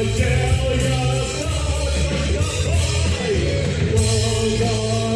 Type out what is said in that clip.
Love God,